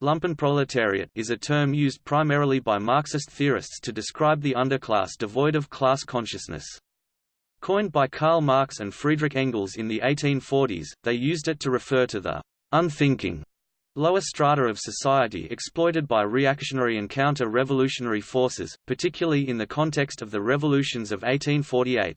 Lumpenproletariat is a term used primarily by Marxist theorists to describe the underclass devoid of class consciousness. Coined by Karl Marx and Friedrich Engels in the 1840s, they used it to refer to the unthinking lower strata of society exploited by reactionary and counter-revolutionary forces, particularly in the context of the revolutions of 1848.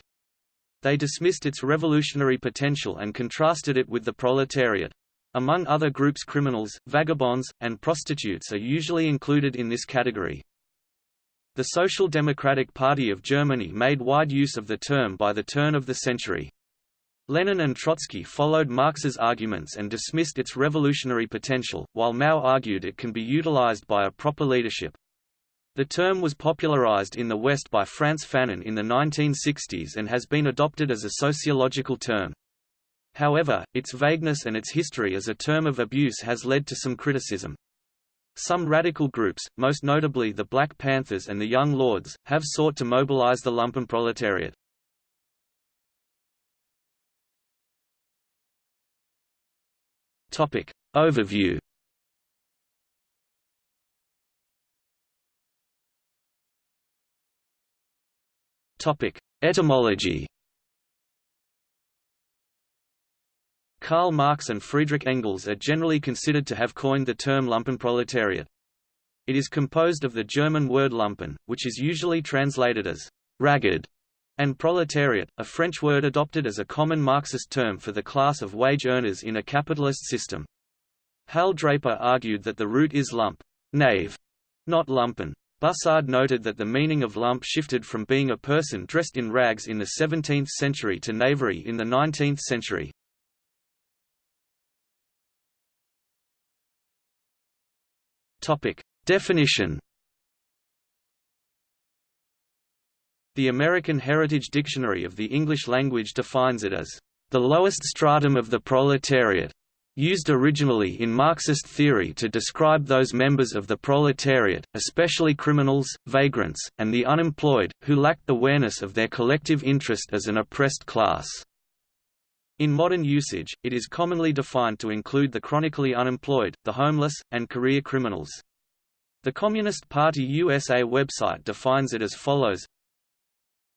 They dismissed its revolutionary potential and contrasted it with the proletariat. Among other groups criminals, vagabonds, and prostitutes are usually included in this category. The Social Democratic Party of Germany made wide use of the term by the turn of the century. Lenin and Trotsky followed Marx's arguments and dismissed its revolutionary potential, while Mao argued it can be utilized by a proper leadership. The term was popularized in the West by Frantz Fanon in the 1960s and has been adopted as a sociological term. However, its vagueness and its history as a term of abuse has led to some criticism. Some radical groups, most notably the Black Panthers and the Young Lords, have sought to mobilize the lumpenproletariat. Topic. Overview Topic. Etymology Karl Marx and Friedrich Engels are generally considered to have coined the term Lumpenproletariat. It is composed of the German word Lumpen, which is usually translated as ragged, and proletariat, a French word adopted as a common Marxist term for the class of wage earners in a capitalist system. Hal Draper argued that the root is lump, knave, not lumpen. Bussard noted that the meaning of lump shifted from being a person dressed in rags in the 17th century to knavery in the 19th century. Topic. Definition The American Heritage Dictionary of the English Language defines it as the lowest stratum of the proletariat, used originally in Marxist theory to describe those members of the proletariat, especially criminals, vagrants, and the unemployed, who lacked awareness of their collective interest as an oppressed class. In modern usage, it is commonly defined to include the chronically unemployed, the homeless, and career criminals. The Communist Party USA website defines it as follows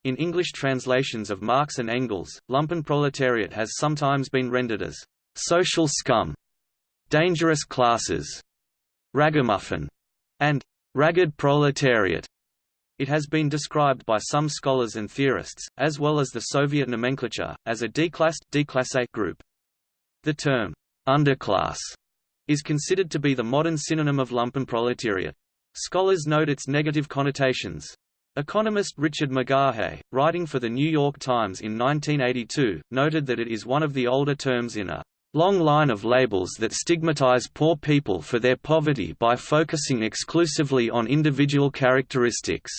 In English translations of Marx and Engels, lumpenproletariat has sometimes been rendered as «social scum», «dangerous classes», «ragamuffin», and «ragged proletariat». It has been described by some scholars and theorists, as well as the Soviet nomenclature, as a declassed group. The term, underclass, is considered to be the modern synonym of lumpenproletariat. Scholars note its negative connotations. Economist Richard McGahey, writing for The New York Times in 1982, noted that it is one of the older terms in a long line of labels that stigmatize poor people for their poverty by focusing exclusively on individual characteristics.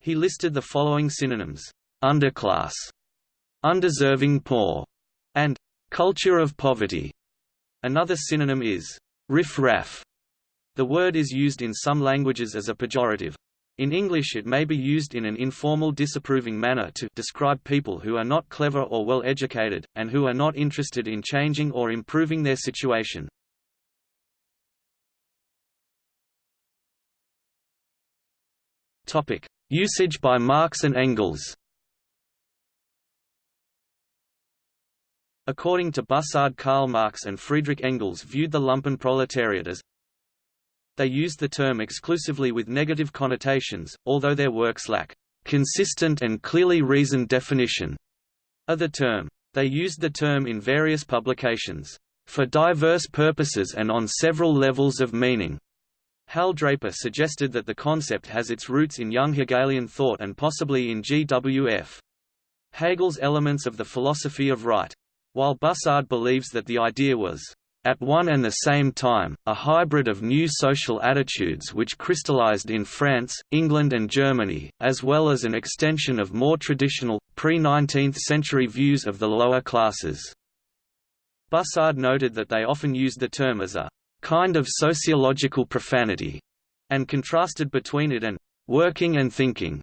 He listed the following synonyms: underclass, undeserving poor, and culture of poverty. Another synonym is riff-raff. The word is used in some languages as a pejorative. In English it may be used in an informal disapproving manner to describe people who are not clever or well educated, and who are not interested in changing or improving their situation. Usage by Marx and Engels According to Bussard Karl Marx and Friedrich Engels viewed the lumpenproletariat as they used the term exclusively with negative connotations, although their works lack consistent and clearly reasoned definition of the term. They used the term in various publications for diverse purposes and on several levels of meaning. Hal Draper suggested that the concept has its roots in young Hegelian thought and possibly in G.W.F. Hegel's elements of the philosophy of right. While Bussard believes that the idea was at one and the same time, a hybrid of new social attitudes which crystallized in France, England and Germany, as well as an extension of more traditional, pre-19th century views of the lower classes. Bussard noted that they often used the term as a kind of sociological profanity, and contrasted between it and working and thinking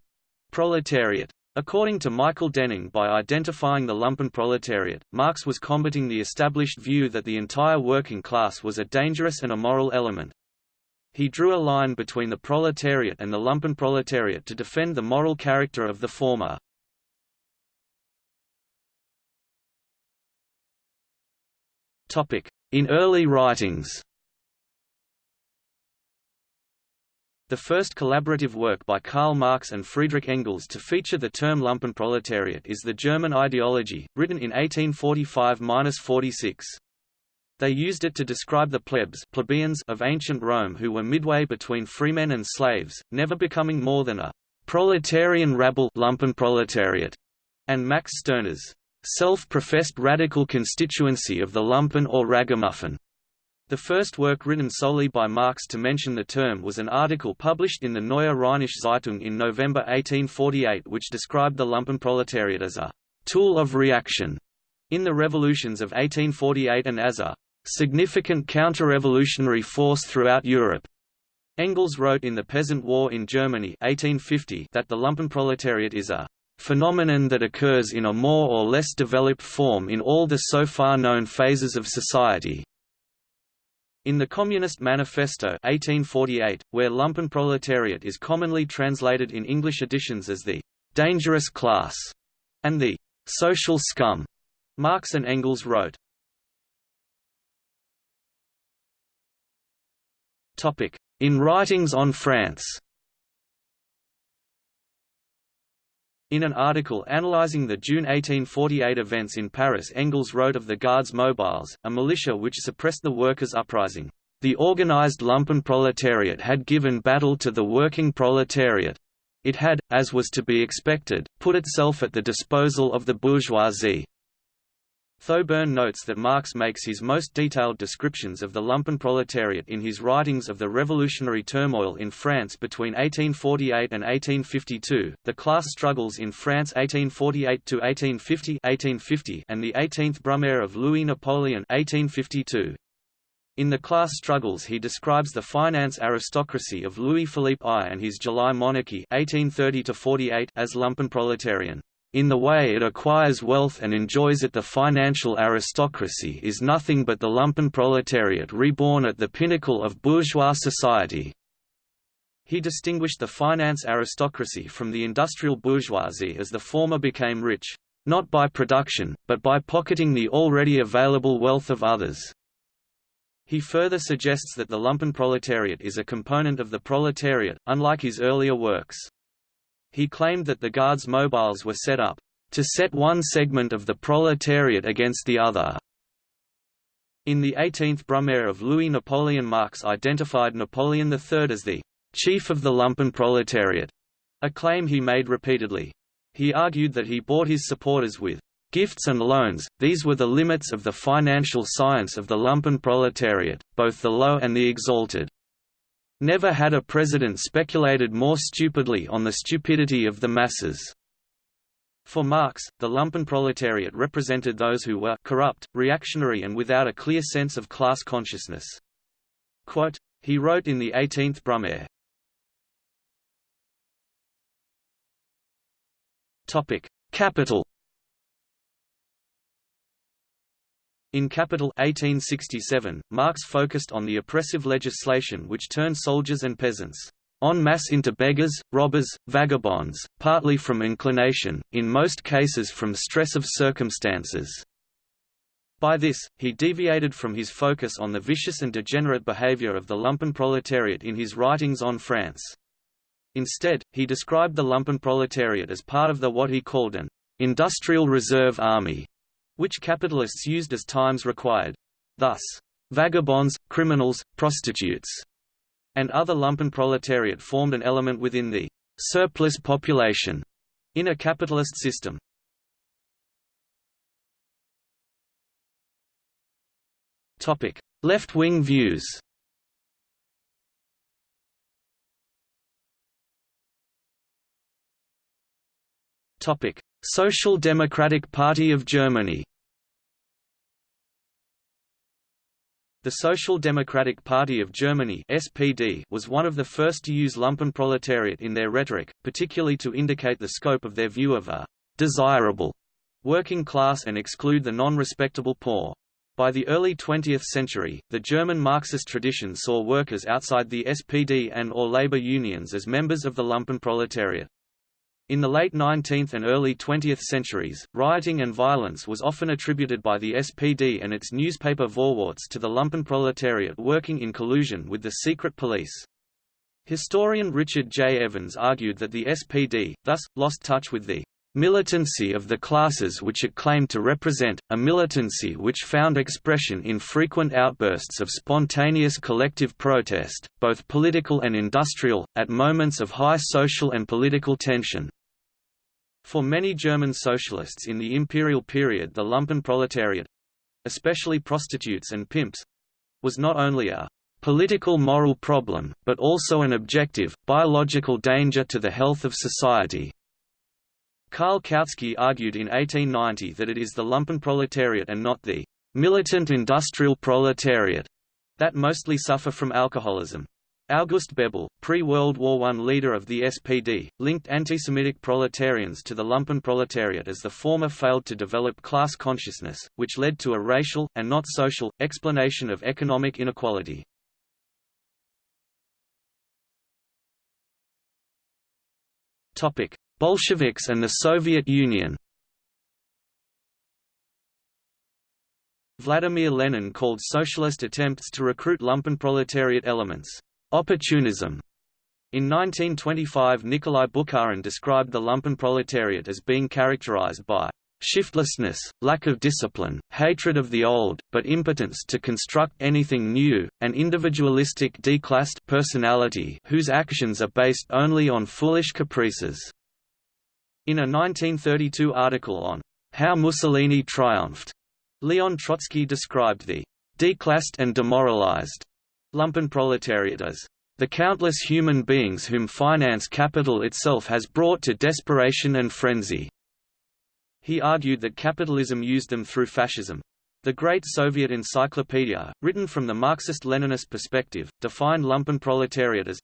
proletariat. According to Michael Denning by identifying the lumpenproletariat, Marx was combating the established view that the entire working class was a dangerous and immoral element. He drew a line between the proletariat and the lumpenproletariat to defend the moral character of the former. In early writings The first collaborative work by Karl Marx and Friedrich Engels to feature the term Lumpenproletariat is The German Ideology, written in 1845–46. They used it to describe the plebs plebeians of ancient Rome who were midway between freemen and slaves, never becoming more than a proletarian rabble Lumpenproletariat, and Max Stirner's self-professed radical constituency of the lumpen or ragamuffin. The first work written solely by Marx to mention the term was an article published in the Neue Rheinische Zeitung in November 1848 which described the lumpenproletariat as a «tool of reaction» in the revolutions of 1848 and as a «significant counter-revolutionary force throughout Europe». Engels wrote in The Peasant War in Germany 1850 that the lumpenproletariat is a phenomenon that occurs in a more or less developed form in all the so far known phases of society. In the Communist Manifesto 1848, where lumpenproletariat is commonly translated in English editions as the «dangerous class» and the «social scum», Marx and Engels wrote, In Writings on France In an article analyzing the June 1848 events in Paris Engels wrote of the Guards Mobiles, a militia which suppressed the workers' uprising. The organized lumpen proletariat had given battle to the working proletariat. It had, as was to be expected, put itself at the disposal of the bourgeoisie. Thoburn notes that Marx makes his most detailed descriptions of the lumpenproletariat in his writings of the revolutionary turmoil in France between 1848 and 1852, the class struggles in France 1848 to 1850, 1850 and the 18th Brumaire of Louis Napoleon 1852. In the class struggles he describes the finance aristocracy of Louis-Philippe I and his July monarchy 1830 as lumpenproletarian. In the way it acquires wealth and enjoys it the financial aristocracy is nothing but the lumpen proletariat reborn at the pinnacle of bourgeois society. He distinguished the finance aristocracy from the industrial bourgeoisie as the former became rich, not by production, but by pocketing the already available wealth of others. He further suggests that the lumpen proletariat is a component of the proletariat, unlike his earlier works. He claimed that the Guards' Mobiles were set up to set one segment of the proletariat against the other. In the 18th Brumaire of Louis Napoleon Marx identified Napoleon III as the chief of the lumpen proletariat, a claim he made repeatedly. He argued that he bought his supporters with gifts and loans, these were the limits of the financial science of the lumpen proletariat, both the low and the exalted. Never had a president speculated more stupidly on the stupidity of the masses. For Marx, the lumpenproletariat represented those who were corrupt, reactionary and without a clear sense of class consciousness. Quote, he wrote in the 18th Brumaire, Capital In Capital 1867, Marx focused on the oppressive legislation which turned soldiers and peasants en masse into beggars, robbers, vagabonds, partly from inclination, in most cases from stress of circumstances. By this, he deviated from his focus on the vicious and degenerate behavior of the lumpen proletariat in his writings on France. Instead, he described the lumpen proletariat as part of the what he called an industrial reserve army, which capitalists used as times required. Thus, vagabonds, criminals, prostitutes, and other lumpen proletariat formed an element within the surplus population in a capitalist system. Topic: Left-wing views Topic: Social Democratic Party of Germany The Social Democratic Party of Germany (SPD) was one of the first to use lumpenproletariat in their rhetoric, particularly to indicate the scope of their view of a desirable working class and exclude the non-respectable poor. By the early 20th century, the German Marxist tradition saw workers outside the SPD and or labor unions as members of the lumpenproletariat. In the late 19th and early 20th centuries, rioting and violence was often attributed by the SPD and its newspaper Vorwärts to the lumpenproletariat working in collusion with the secret police. Historian Richard J. Evans argued that the SPD, thus, lost touch with the militancy of the classes which it claimed to represent, a militancy which found expression in frequent outbursts of spontaneous collective protest, both political and industrial, at moments of high social and political tension. For many German socialists in the imperial period the lumpenproletariat—especially prostitutes and pimps—was not only a political moral problem, but also an objective, biological danger to the health of society. Karl Kautsky argued in 1890 that it is the lumpenproletariat and not the militant industrial proletariat that mostly suffer from alcoholism. August Bebel, pre-World War I leader of the SPD, linked anti-Semitic proletarians to the lumpenproletariat as the former failed to develop class consciousness, which led to a racial, and not social, explanation of economic inequality. Topic: Bolsheviks and the Soviet Union Vladimir Lenin called socialist attempts to recruit lumpenproletariat elements, opportunism. In 1925 Nikolai Bukharin described the lumpenproletariat as being characterized by shiftlessness, lack of discipline, hatred of the old, but impotence to construct anything new, an individualistic declassed personality whose actions are based only on foolish caprices. In a 1932 article on How Mussolini Triumphed, Leon Trotsky described the declassed and demoralized lumpenproletariat as the countless human beings whom finance capital itself has brought to desperation and frenzy. He argued that capitalism used them through fascism. The Great Soviet Encyclopedia, written from the Marxist-Leninist perspective, defined lumpenproletariat as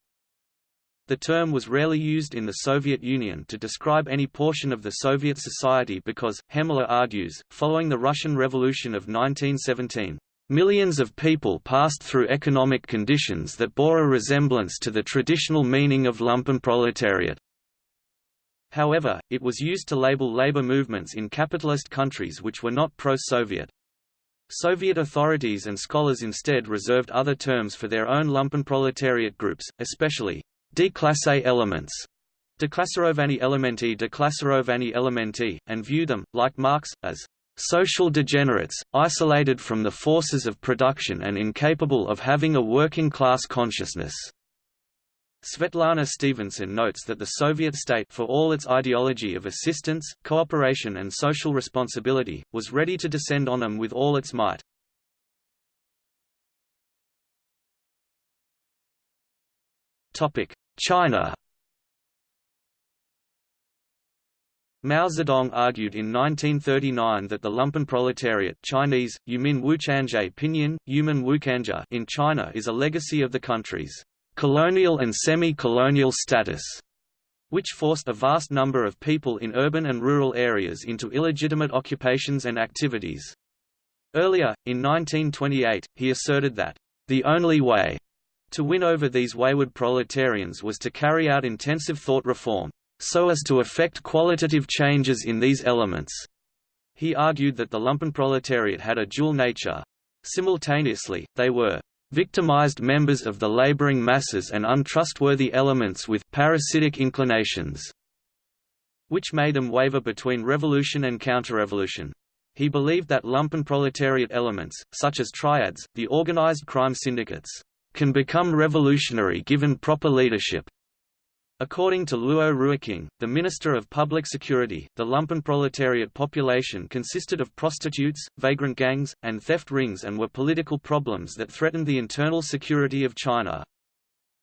the term was rarely used in the Soviet Union to describe any portion of the Soviet society because, Hemmeler argues, following the Russian Revolution of 1917, Millions of people passed through economic conditions that bore a resemblance to the traditional meaning of lumpenproletariat. However, it was used to label labor movements in capitalist countries which were not pro-Soviet. Soviet authorities and scholars instead reserved other terms for their own lumpenproletariat groups, especially Declasse elements Declasserovani elementi Declasserovani elementi, and view them, like Marx, as social degenerates, isolated from the forces of production and incapable of having a working-class consciousness. Svetlana Stevenson notes that the Soviet state for all its ideology of assistance, cooperation and social responsibility, was ready to descend on them with all its might. China Mao Zedong argued in 1939 that the lumpenproletariat Chinese, Yumin Wuchanzhe Pinyin, Yumin Wukanja in China is a legacy of the country's colonial and semi-colonial status, which forced a vast number of people in urban and rural areas into illegitimate occupations and activities. Earlier, in 1928, he asserted that, "...the only way to win over these wayward proletarians was to carry out intensive thought reform, so as to effect qualitative changes in these elements. He argued that the lumpenproletariat had a dual nature. Simultaneously, they were victimized members of the laboring masses and untrustworthy elements with parasitic inclinations, which made them waver between revolution and counter-revolution. He believed that lumpenproletariat elements, such as triads, the organized crime syndicates, can become revolutionary given proper leadership. According to Luo Ruiqing, the Minister of Public Security, the lumpenproletariat population consisted of prostitutes, vagrant gangs, and theft rings and were political problems that threatened the internal security of China.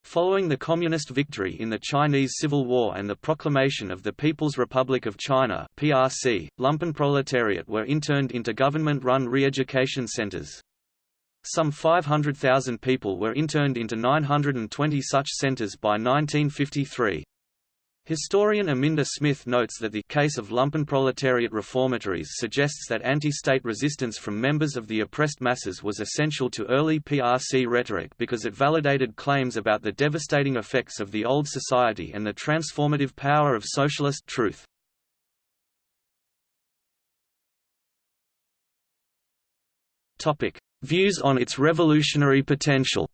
Following the Communist victory in the Chinese Civil War and the proclamation of the People's Republic of China (PRC), lumpenproletariat were interned into government-run re-education centers. Some 500,000 people were interned into 920 such centers by 1953. Historian Aminda Smith notes that the case of lumpenproletariat reformatories suggests that anti-state resistance from members of the oppressed masses was essential to early PRC rhetoric because it validated claims about the devastating effects of the old society and the transformative power of socialist truth. Views on its revolutionary potential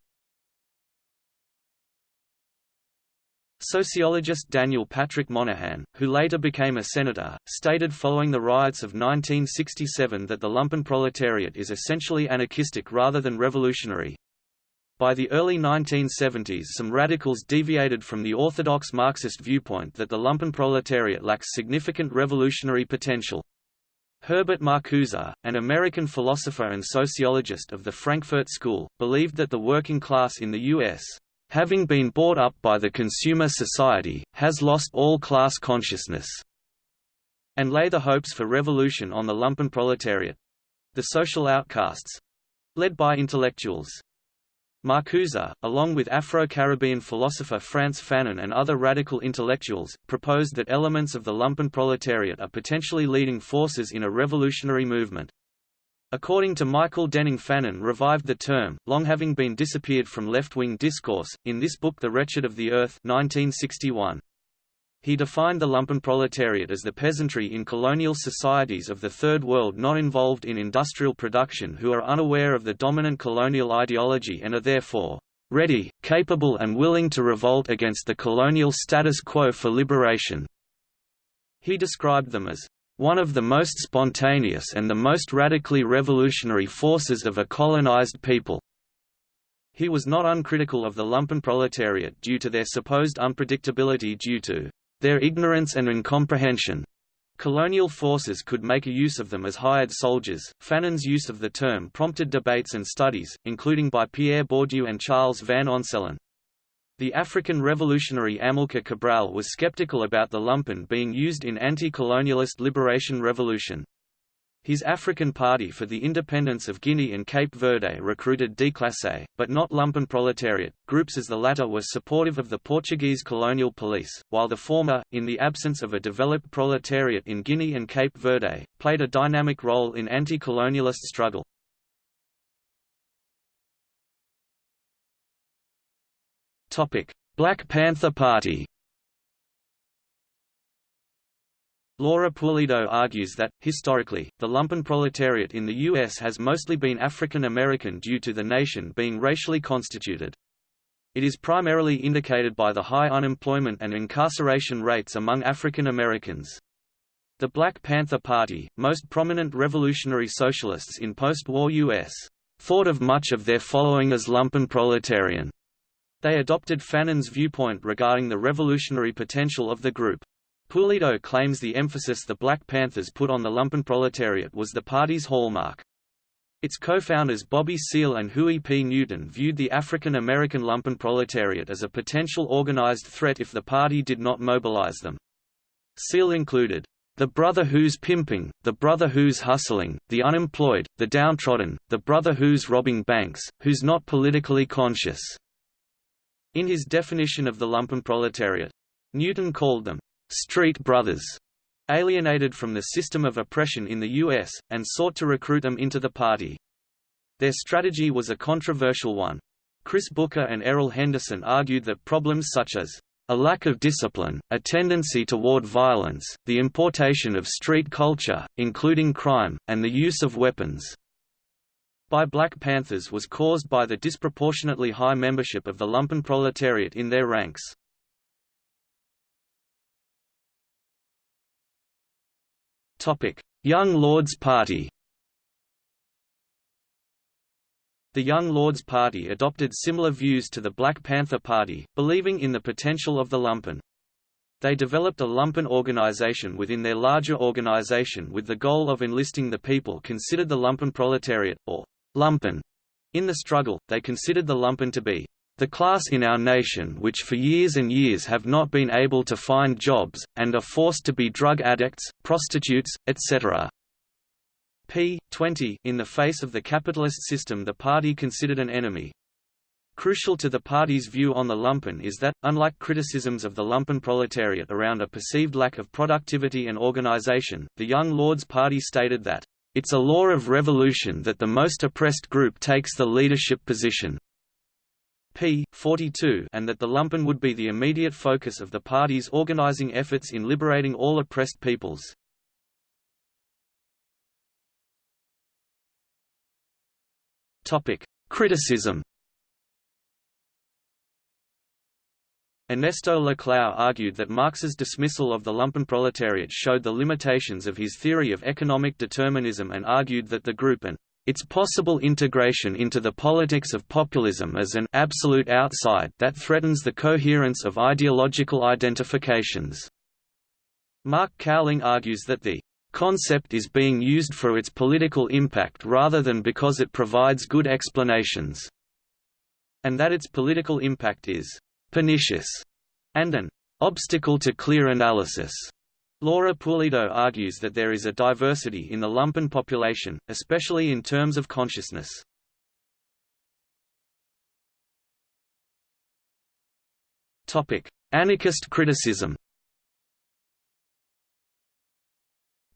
Sociologist Daniel Patrick Moynihan, who later became a senator, stated following the riots of 1967 that the lumpenproletariat is essentially anarchistic rather than revolutionary. By the early 1970s some radicals deviated from the orthodox Marxist viewpoint that the lumpenproletariat lacks significant revolutionary potential. Herbert Marcuse, an American philosopher and sociologist of the Frankfurt School, believed that the working class in the U.S having been bought up by the consumer society, has lost all class consciousness, and lay the hopes for revolution on the lumpenproletariat—the social outcasts—led by intellectuals. Marcuse, along with Afro-Caribbean philosopher Frantz Fanon and other radical intellectuals, proposed that elements of the lumpenproletariat are potentially leading forces in a revolutionary movement. According to Michael Denning Fanon revived the term, long having been disappeared from left-wing discourse, in this book The Wretched of the Earth 1961. He defined the lumpenproletariat as the peasantry in colonial societies of the Third World not involved in industrial production who are unaware of the dominant colonial ideology and are therefore ready, capable and willing to revolt against the colonial status quo for liberation. He described them as one of the most spontaneous and the most radically revolutionary forces of a colonized people. He was not uncritical of the lumpenproletariat due to their supposed unpredictability due to their ignorance and incomprehension. Colonial forces could make a use of them as hired soldiers. Fanon's use of the term prompted debates and studies, including by Pierre Bourdieu and Charles Van Onselen. The African revolutionary Amilcar Cabral was skeptical about the lumpen being used in anti-colonialist liberation revolution. His African Party for the Independence of Guinea and Cape Verde recruited déclassé, but not lumpen proletariat, groups as the latter were supportive of the Portuguese colonial police, while the former, in the absence of a developed proletariat in Guinea and Cape Verde, played a dynamic role in anti-colonialist struggle. Black Panther Party Laura Pulido argues that, historically, the lumpen proletariat in the U.S. has mostly been African American due to the nation being racially constituted. It is primarily indicated by the high unemployment and incarceration rates among African Americans. The Black Panther Party, most prominent revolutionary socialists in post-war U.S., thought of much of their following as lumpen proletarian. They adopted Fanon's viewpoint regarding the revolutionary potential of the group. Pulido claims the emphasis the Black Panthers put on the lumpenproletariat was the party's hallmark. Its co-founders Bobby Seale and Huey P. Newton viewed the African American lumpenproletariat as a potential organized threat if the party did not mobilize them. Seale included, "...the brother who's pimping, the brother who's hustling, the unemployed, the downtrodden, the brother who's robbing banks, who's not politically conscious." In his definition of the lumpenproletariat, Newton called them, "...street brothers", alienated from the system of oppression in the U.S., and sought to recruit them into the party. Their strategy was a controversial one. Chris Booker and Errol Henderson argued that problems such as a lack of discipline, a tendency toward violence, the importation of street culture, including crime, and the use of weapons, by Black Panthers was caused by the disproportionately high membership of the lumpen proletariat in their ranks. Young Lords Party The Young Lords Party adopted similar views to the Black Panther Party, believing in the potential of the lumpen. They developed a lumpen organization within their larger organization with the goal of enlisting the people considered the lumpen proletariat, or lumpen. In the struggle, they considered the lumpen to be the class in our nation which for years and years have not been able to find jobs, and are forced to be drug addicts, prostitutes, etc. p. 20 In the face of the capitalist system the party considered an enemy. Crucial to the party's view on the lumpen is that, unlike criticisms of the lumpen proletariat around a perceived lack of productivity and organization, the Young Lords Party stated that, "...it's a law of revolution that the most oppressed group takes the leadership position." P. 42 and that the lumpen would be the immediate focus of the party's organizing efforts in liberating all oppressed peoples. Criticism Ernesto Laclau argued that Marx's dismissal of the lumpenproletariat showed the limitations of his theory of economic determinism and argued that the group and its possible integration into the politics of populism as an absolute outside that threatens the coherence of ideological identifications. Mark Cowling argues that the concept is being used for its political impact rather than because it provides good explanations, and that its political impact is pernicious, and an obstacle to clear analysis. Laura Pulido argues that there is a diversity in the lumpen population, especially in terms of consciousness. Anarchist criticism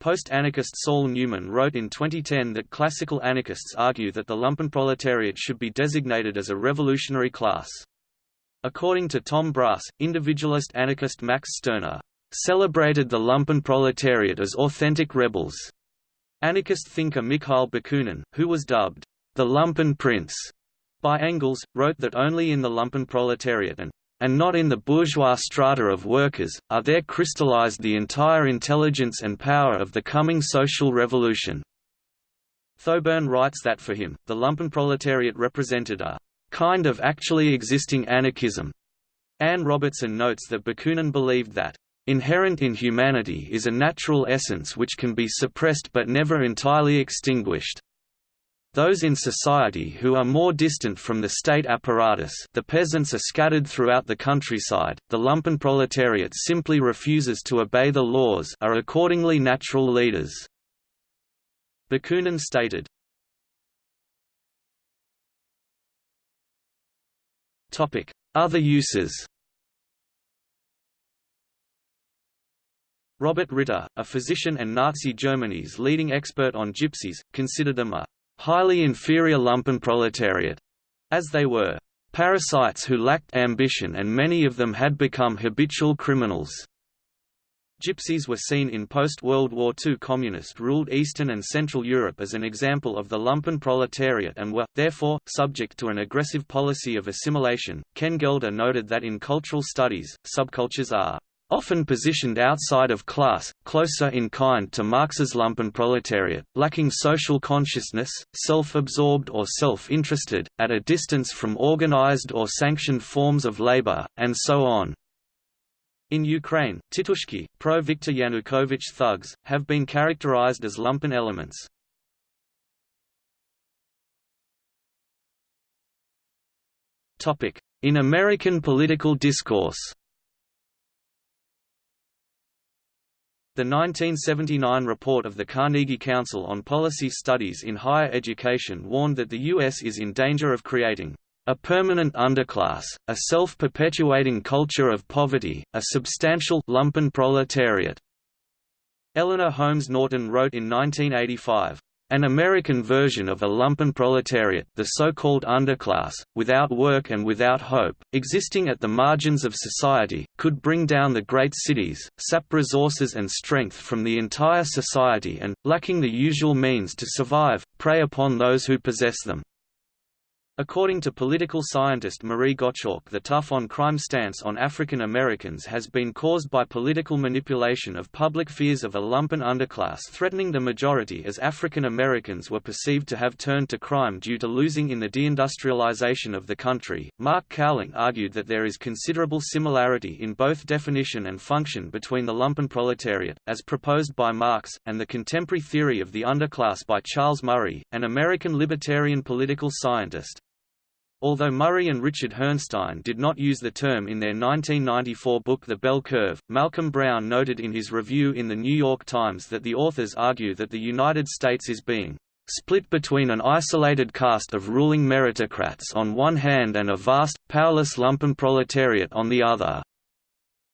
Post-anarchist Saul Newman wrote in 2010 that classical anarchists argue that the lumpenproletariat should be designated as a revolutionary class. According to Tom Brass, individualist anarchist Max Stirner celebrated the lumpen proletariat as authentic rebels. Anarchist thinker Mikhail Bakunin, who was dubbed the lumpen prince by Engels, wrote that only in the lumpen proletariat and and not in the bourgeois strata of workers, are there crystallized the entire intelligence and power of the coming social revolution. Thoburn writes that for him, the lumpenproletariat represented a kind of actually existing anarchism. Anne Robertson notes that Bakunin believed that inherent in humanity is a natural essence which can be suppressed but never entirely extinguished. Those in society who are more distant from the state apparatus the peasants are scattered throughout the countryside, the lumpen proletariat simply refuses to obey the laws are accordingly natural leaders. Bakunin stated, Other uses Robert Ritter, a physician and Nazi Germany's leading expert on gypsies, considered them a highly inferior lumpen proletariat, as they were parasites who lacked ambition and many of them had become habitual criminals. Gypsies were seen in post-World War II communist-ruled Eastern and Central Europe as an example of the lumpen proletariat and were, therefore, subject to an aggressive policy of assimilation. Ken Gelder noted that in cultural studies, subcultures are often positioned outside of class, closer in kind to Marx's lumpen proletariat, lacking social consciousness, self-absorbed or self-interested, at a distance from organized or sanctioned forms of labor, and so on. In Ukraine, Titushky, pro-Viktor Yanukovych thugs, have been characterized as lumpen elements. In American political discourse The 1979 report of the Carnegie Council on Policy Studies in Higher Education warned that the U.S. is in danger of creating a permanent underclass, a self-perpetuating culture of poverty, a substantial lumpen proletariat. Eleanor Holmes Norton wrote in 1985, an American version of a lumpen proletariat the so-called underclass, without work and without hope, existing at the margins of society, could bring down the great cities, sap resources and strength from the entire society and, lacking the usual means to survive, prey upon those who possess them. According to political scientist Marie Gottschalk the tough-on-crime stance on African Americans has been caused by political manipulation of public fears of a lumpen underclass threatening the majority as African Americans were perceived to have turned to crime due to losing in the deindustrialization of the country. Mark Cowling argued that there is considerable similarity in both definition and function between the lumpen proletariat, as proposed by Marx, and the contemporary theory of the underclass by Charles Murray, an American libertarian political scientist. Although Murray and Richard Herrnstein did not use the term in their 1994 book The Bell Curve, Malcolm Browne noted in his review in The New York Times that the authors argue that the United States is being split between an isolated caste of ruling meritocrats on one hand and a vast, powerless lumpenproletariat on the other.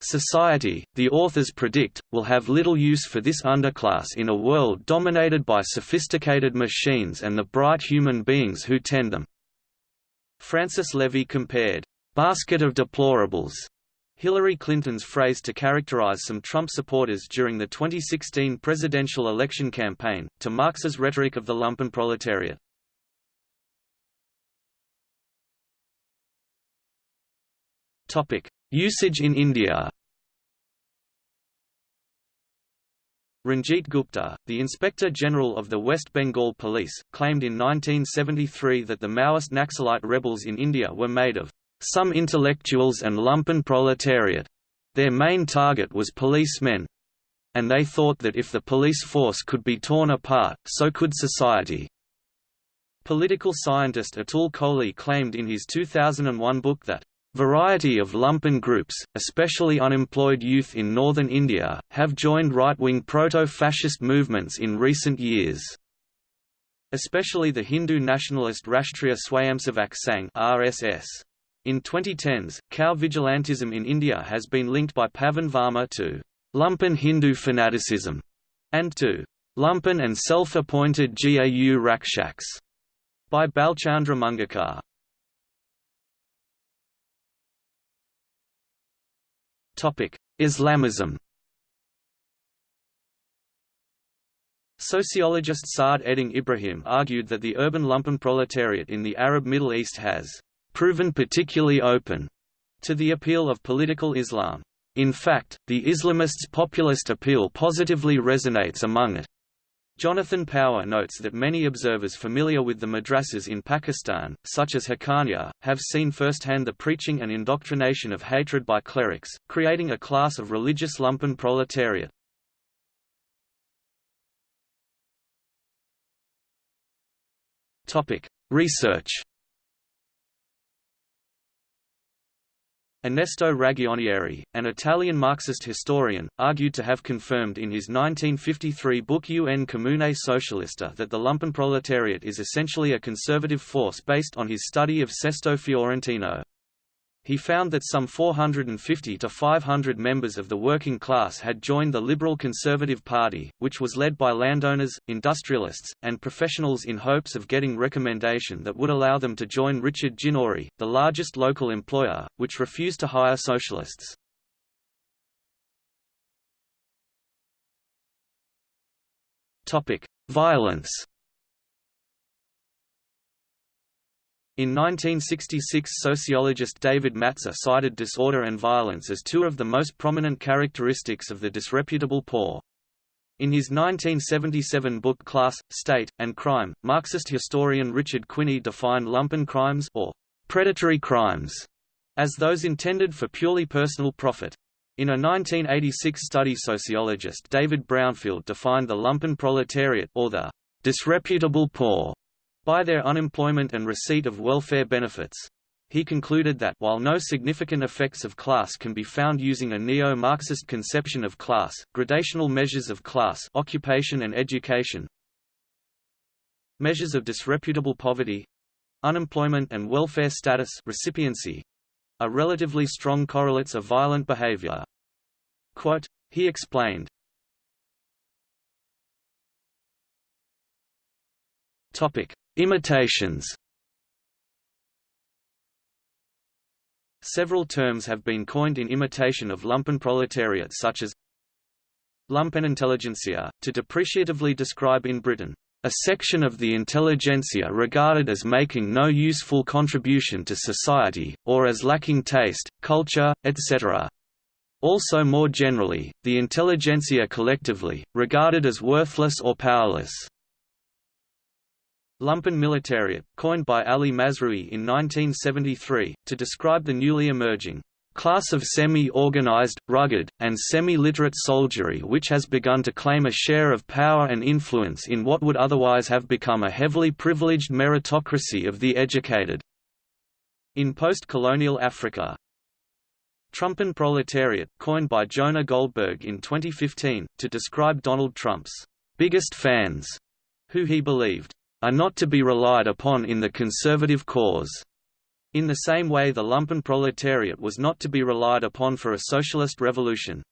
Society, the authors predict, will have little use for this underclass in a world dominated by sophisticated machines and the bright human beings who tend them. Francis Levy compared, "...basket of deplorables," Hillary Clinton's phrase to characterize some Trump supporters during the 2016 presidential election campaign, to Marx's rhetoric of the lumpenproletariat. Usage in India Ranjit Gupta, the Inspector General of the West Bengal Police, claimed in 1973 that the Maoist Naxalite rebels in India were made of some intellectuals and lumpen proletariat. Their main target was policemen, and they thought that if the police force could be torn apart, so could society. Political scientist Atul Kohli claimed in his 2001 book that Variety of lumpen groups, especially unemployed youth in northern India, have joined right-wing proto-fascist movements in recent years. Especially the Hindu nationalist Rashtriya Swayamsevak Sangh (RSS). In 2010s, cow vigilantism in India has been linked by Pavan Varma to lumpen Hindu fanaticism and to lumpen and self-appointed GAU rakshaks by Bhalchandra Mungekar. Islamism Sociologist Saad Eddin Ibrahim argued that the urban lumpenproletariat in the Arab Middle East has proven particularly open to the appeal of political Islam. In fact, the Islamists' populist appeal positively resonates among it. Jonathan Power notes that many observers familiar with the madrasas in Pakistan, such as Haqqaniya, have seen firsthand the preaching and indoctrination of hatred by clerics, creating a class of religious lumpen proletariat. Research Ernesto Ragionieri, an Italian Marxist historian, argued to have confirmed in his 1953 book Un Comune Socialista that the lumpenproletariat is essentially a conservative force based on his study of Sesto Fiorentino. He found that some 450 to 500 members of the working class had joined the Liberal Conservative Party, which was led by landowners, industrialists, and professionals in hopes of getting recommendation that would allow them to join Richard Ginori, the largest local employer, which refused to hire socialists. Violence In 1966 sociologist David Matza cited disorder and violence as two of the most prominent characteristics of the disreputable poor. In his 1977 book Class, State, and Crime, Marxist historian Richard Quinney defined lumpen crimes or predatory crimes as those intended for purely personal profit. In a 1986 study sociologist David Brownfield defined the lumpen proletariat or the disreputable poor by their unemployment and receipt of welfare benefits. He concluded that while no significant effects of class can be found using a neo-Marxist conception of class, gradational measures of class occupation and education, measures of disreputable poverty, unemployment and welfare status recipiency, are relatively strong correlates of violent behavior. Quote, he explained, Topic: Imitations Several terms have been coined in imitation of lumpenproletariat such as lumpenintelligentsia, to depreciatively describe in Britain, a section of the intelligentsia regarded as making no useful contribution to society, or as lacking taste, culture, etc. Also more generally, the intelligentsia collectively, regarded as worthless or powerless. Lumpen militariat, coined by Ali Mazrui in 1973, to describe the newly emerging class of semi-organized, rugged, and semi-literate soldiery which has begun to claim a share of power and influence in what would otherwise have become a heavily privileged meritocracy of the educated. in post-colonial Africa. Trumpen proletariat, coined by Jonah Goldberg in 2015, to describe Donald Trump's biggest fans, who he believed are not to be relied upon in the conservative cause. In the same way the lumpen proletariat was not to be relied upon for a socialist revolution.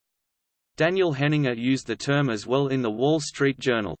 Daniel Henninger used the term as well in the Wall Street Journal.